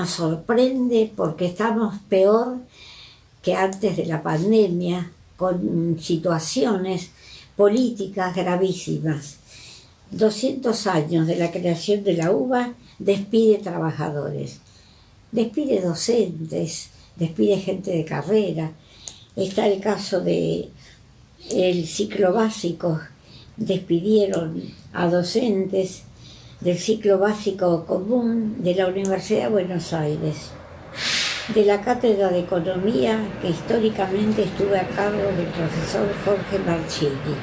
nos sorprende porque estamos peor que antes de la pandemia, con situaciones políticas gravísimas. 200 años de la creación de la UBA despide trabajadores, despide docentes, despide gente de carrera. Está el caso de el ciclo básico, despidieron a docentes del ciclo básico común de la Universidad de Buenos Aires, de la cátedra de economía que históricamente estuve a cargo del profesor Jorge Marchini.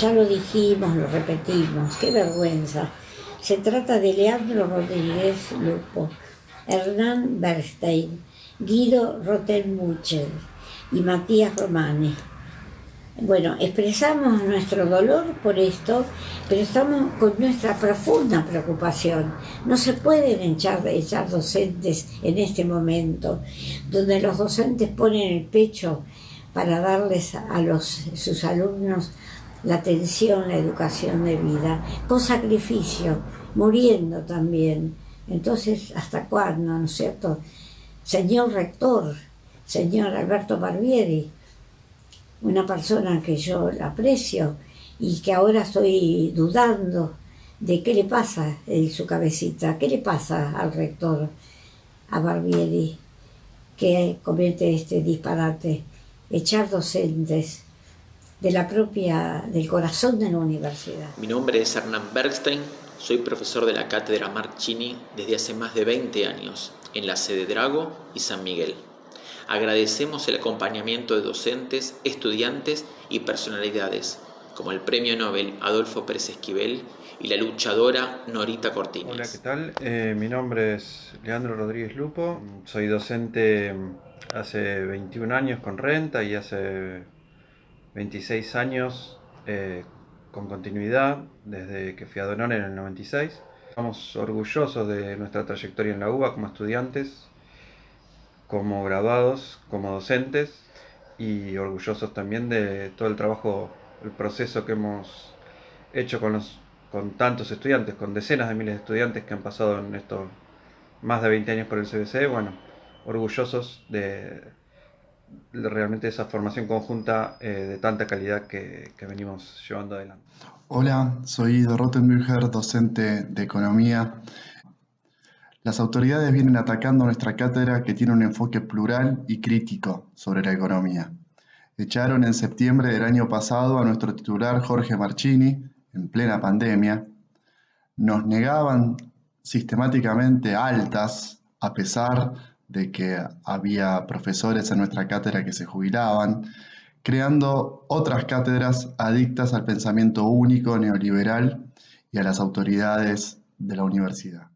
Ya lo dijimos, lo repetimos, qué vergüenza. Se trata de Leandro Rodríguez Lupo, Hernán Bernstein, Guido Rotenmucher y Matías Romani. Bueno, expresamos nuestro dolor por esto, pero estamos con nuestra profunda preocupación. No se pueden echar, echar docentes en este momento, donde los docentes ponen el pecho para darles a sus alumnos la atención, la educación de vida, con sacrificio, muriendo también. Entonces, ¿hasta cuándo, no es cierto? Señor rector, señor Alberto Barbieri, una persona que yo aprecio y que ahora estoy dudando de qué le pasa en su cabecita, qué le pasa al rector, a Barbieri, que comete este disparate, echar docentes de la propia, del corazón de la universidad. Mi nombre es Hernán Bergstein, soy profesor de la cátedra Marchini desde hace más de 20 años en la sede Drago y San Miguel. Agradecemos el acompañamiento de docentes, estudiantes y personalidades, como el Premio Nobel Adolfo Pérez Esquivel y la luchadora Norita Cortines. Hola, ¿qué tal? Eh, mi nombre es Leandro Rodríguez Lupo, soy docente hace 21 años con renta y hace 26 años eh, con continuidad desde que fui a Donor en el 96. Estamos orgullosos de nuestra trayectoria en la UBA como estudiantes, como graduados, como docentes y orgullosos también de todo el trabajo, el proceso que hemos hecho con, los, con tantos estudiantes, con decenas de miles de estudiantes que han pasado en estos más de 20 años por el CBC. Bueno, orgullosos de realmente esa formación conjunta eh, de tanta calidad que, venimos llevando adelante. Hola, soy Ido Rottenbürger, docente de Economía. Las autoridades vienen atacando nuestra cátedra que tiene un enfoque plural y crítico sobre la economía. Echaron en septiembre del año pasado a nuestro titular Jorge Marchini, en plena pandemia. Nos negaban sistemáticamente altas, a pesar de que había profesores en nuestra cátedra que se jubilaban, creando otras cátedras adictas al pensamiento único neoliberal y a las autoridades de la universidad.